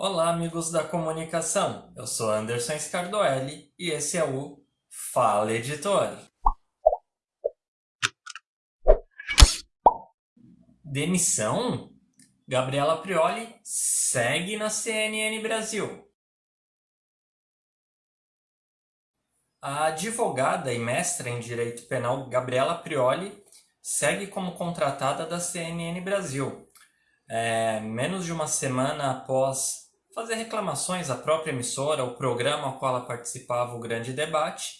Olá, amigos da comunicação. Eu sou Anderson Scardoelli e esse é o Fala Editor. Demissão? Gabriela Prioli segue na CNN Brasil. A advogada e mestra em Direito Penal Gabriela Prioli segue como contratada da CNN Brasil. É, menos de uma semana após fazer reclamações à própria emissora, ao programa ao qual ela participava, o Grande Debate,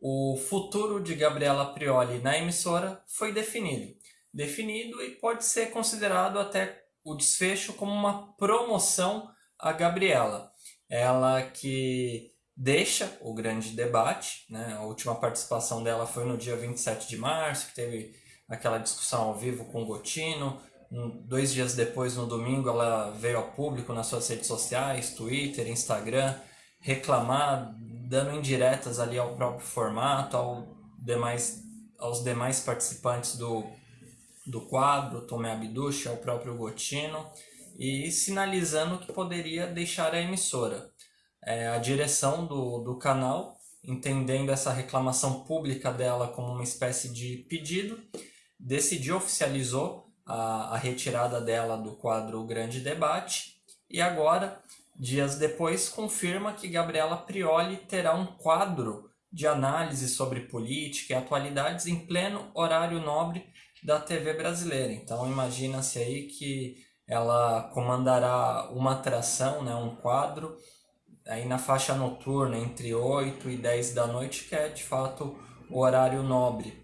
o futuro de Gabriela Prioli na emissora foi definido. Definido e pode ser considerado até o desfecho como uma promoção a Gabriela. Ela que deixa o grande debate, né? a última participação dela foi no dia 27 de março, que teve aquela discussão ao vivo com o Gotino, dois dias depois, no domingo, ela veio ao público nas suas redes sociais, Twitter, Instagram, reclamar, dando indiretas ali ao próprio formato, ao demais, aos demais participantes do, do quadro, Tomé Abduch, ao próprio Gotino, e sinalizando que poderia deixar a emissora. É, a direção do, do canal, entendendo essa reclamação pública dela como uma espécie de pedido, decidiu, oficializou a, a retirada dela do quadro Grande Debate e agora, dias depois, confirma que Gabriela Prioli terá um quadro de análise sobre política e atualidades em pleno horário nobre da TV brasileira. Então imagina-se aí que ela comandará uma atração, né, um quadro, aí na faixa noturna entre 8 e 10 da noite, que é de fato o horário nobre.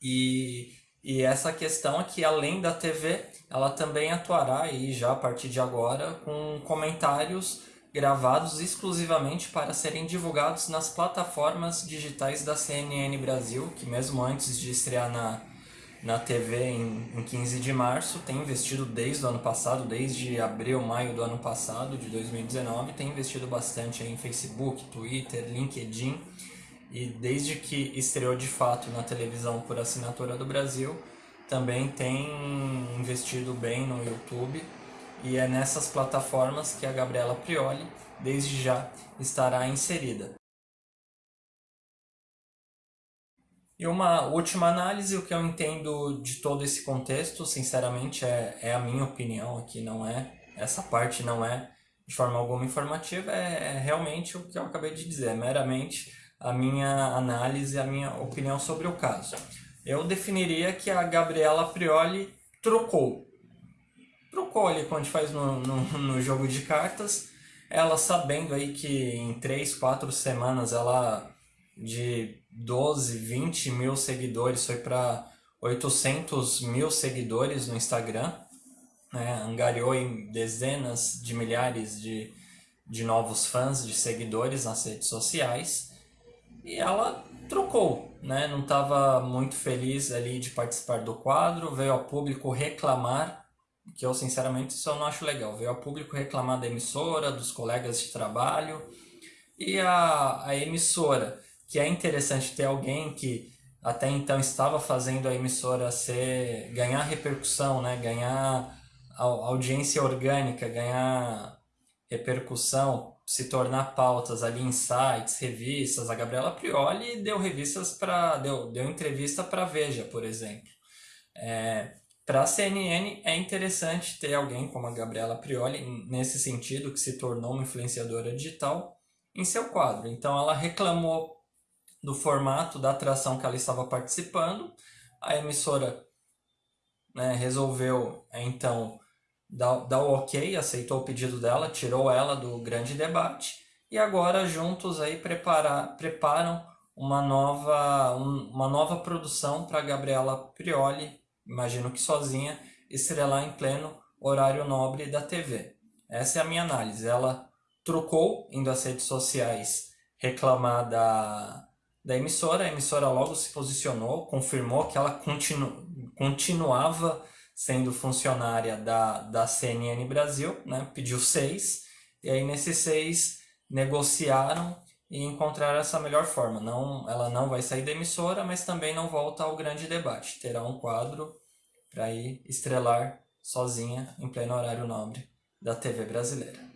E e essa questão é que além da TV, ela também atuará aí já a partir de agora com comentários gravados exclusivamente para serem divulgados nas plataformas digitais da CNN Brasil, que mesmo antes de estrear na, na TV em, em 15 de março, tem investido desde o ano passado, desde abril, maio do ano passado, de 2019, tem investido bastante em Facebook, Twitter, LinkedIn, e desde que estreou de fato na televisão por assinatura do Brasil, também tem investido bem no YouTube e é nessas plataformas que a Gabriela Prioli desde já estará inserida. E uma última análise, o que eu entendo de todo esse contexto, sinceramente, é, é a minha opinião aqui, não é, essa parte não é de forma alguma informativa, é, é realmente o que eu acabei de dizer, é meramente a minha análise, a minha opinião sobre o caso. Eu definiria que a Gabriela Prioli trocou. Trocou ali quando faz no, no, no jogo de cartas, ela sabendo aí que em 3, 4 semanas ela de 12, 20 mil seguidores foi para 800 mil seguidores no Instagram, né? angariou em dezenas de milhares de, de novos fãs, de seguidores nas redes sociais e ela trocou, né? Não estava muito feliz ali de participar do quadro, veio ao público reclamar, que eu sinceramente eu não acho legal, veio ao público reclamar da emissora, dos colegas de trabalho, e a, a emissora, que é interessante ter alguém que até então estava fazendo a emissora ser, ganhar repercussão, né? ganhar audiência orgânica, ganhar repercussão, se tornar pautas ali em sites, revistas. A Gabriela Prioli deu revistas para deu, deu entrevista para Veja, por exemplo. É, para a CNN é interessante ter alguém como a Gabriela Prioli nesse sentido que se tornou uma influenciadora digital em seu quadro. Então ela reclamou do formato da atração que ela estava participando. A emissora né, resolveu então dá, dá o ok, aceitou o pedido dela, tirou ela do grande debate e agora juntos aí preparar, preparam uma nova, um, uma nova produção para Gabriela Prioli, imagino que sozinha, estrelar em pleno horário nobre da TV. Essa é a minha análise. Ela trocou, indo às redes sociais, reclamar da, da emissora, a emissora logo se posicionou, confirmou que ela continu, continuava sendo funcionária da, da CNN Brasil, né? pediu seis, e aí nesses seis negociaram e encontraram essa melhor forma. Não, ela não vai sair da emissora, mas também não volta ao grande debate. Terá um quadro para ir estrelar sozinha em pleno horário nobre da TV brasileira.